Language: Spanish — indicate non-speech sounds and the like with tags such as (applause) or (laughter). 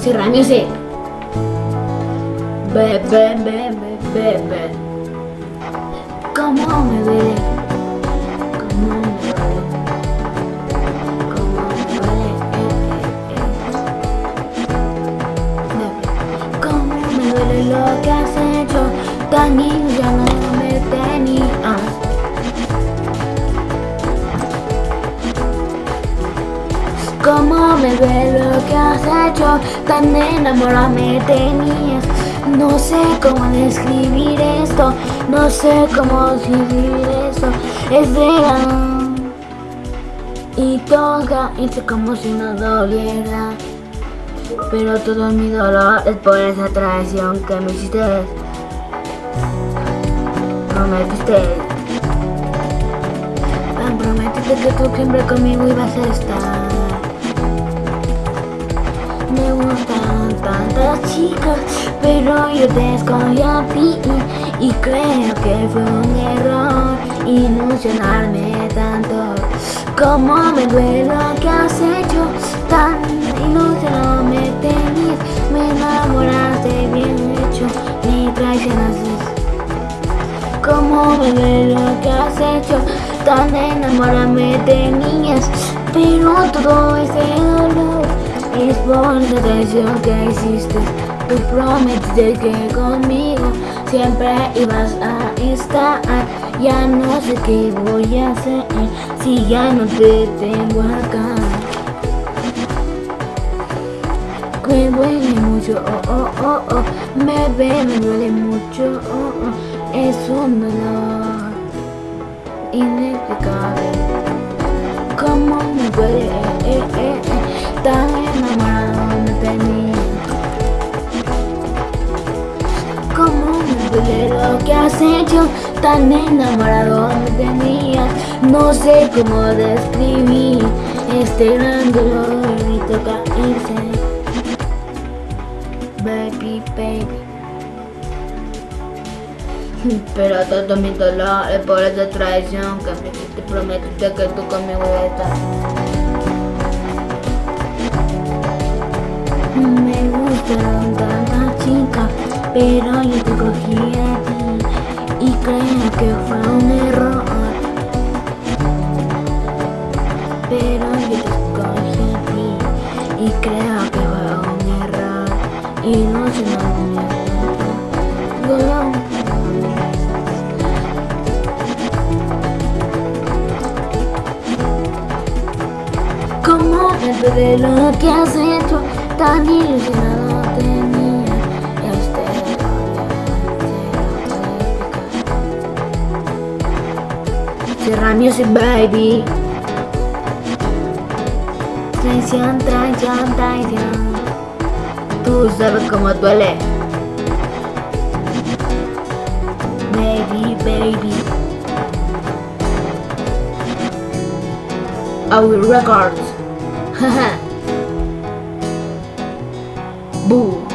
Cierra music. Be, be, be, be, be, be. ¿Cómo me duele? Que has hecho? Tan ya me tenías. Cómo me duele lo que has hecho, tan enamorada me tenías. No sé cómo describir esto, no sé cómo describir esto. Es verano y toca hice como si no doliera. Pero todo mi dolor es por esa traición que me hiciste. Prometiste. Me prometiste que tú siempre conmigo ibas a estar. Me gustan tantas chicas, pero yo te escogí a ti y creo que fue un error ilusionarme tanto. Como me duele lo que has hecho, tan ilusionado me tenías, me enamoraste bien hecho, me traicionaste. Como me duele lo que has hecho, tan enamorada me tenías, pero todo ese dolor es por la traición que hiciste. Tú prometiste que conmigo siempre ibas a estar. Ya no sé qué voy a hacer si ya no te tengo acá. Me duele mucho, oh, oh, oh, oh. Me ve, me duele mucho, oh, oh. Es un dolor inexplicable. Como me duele, eh, eh, eh, tan enamorado me tenía. Como me duele lo que has hecho, tan enamorado me tenías. No sé cómo describir este gran dolor y toca irse. Pero todo mi dolor es por esa traición que hiciste prometiste que tú conmigo estar. Me gustaron tantas chicas, pero yo te cogí a ti y creo que fue un error. Pero yo te cogí a ti y creo que Como me duele lo que has hecho, tan ilusionado tenía. Este dolor, Cierra music, baby. Traición, traición, traición. Tú sabes cómo duele. Baby, baby. Our records. (laughs) Haha. Boo.